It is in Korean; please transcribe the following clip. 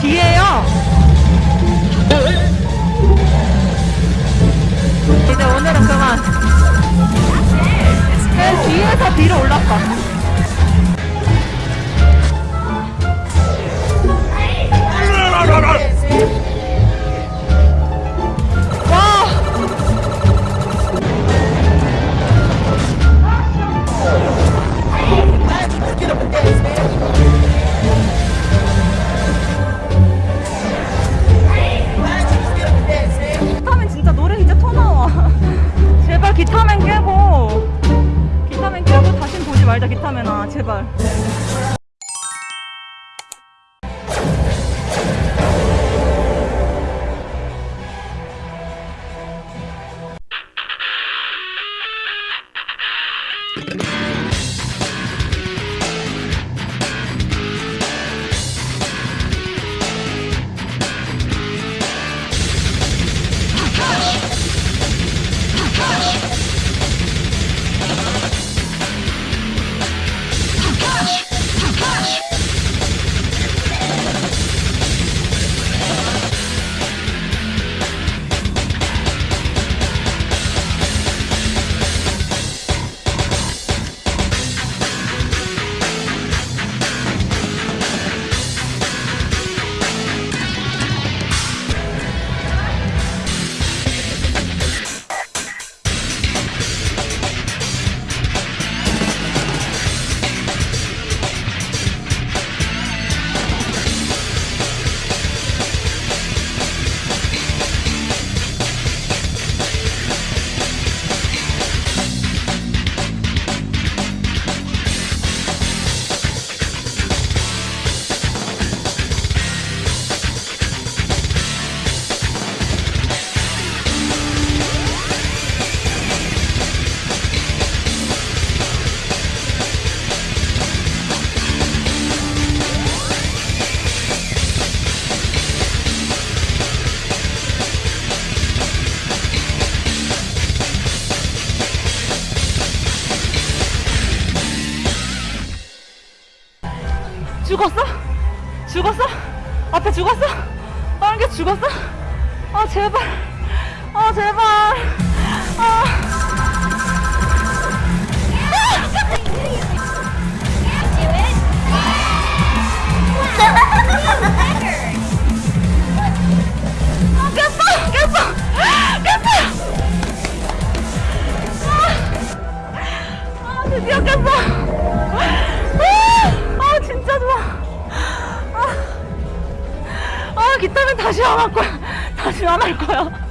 뒤에요. 이제 오늘은 그만. 내 뒤에서 뒤로 올랐다. 말자 기타맨아 제발. 죽었어? 죽었어? 앞에 죽었어? 다른 게 죽었어? 아 제발 아 제발 아 아, 드디어 깼어 기타는 다시 안 할 거야. 다시 안 할 거야